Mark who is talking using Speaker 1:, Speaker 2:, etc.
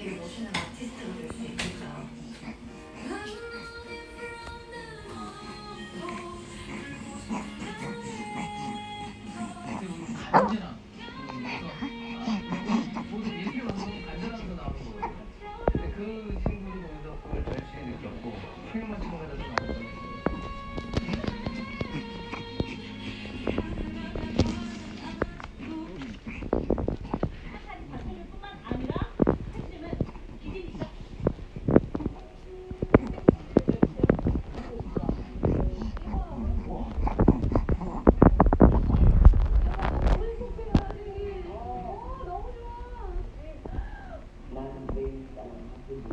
Speaker 1: 되게 멋있는 아티스트가 될 수 있겠죠.
Speaker 2: 그 친구들이 거기서 그걸 절실히 느꼈고 춤을 맞춘 거에서 나오는 거예요.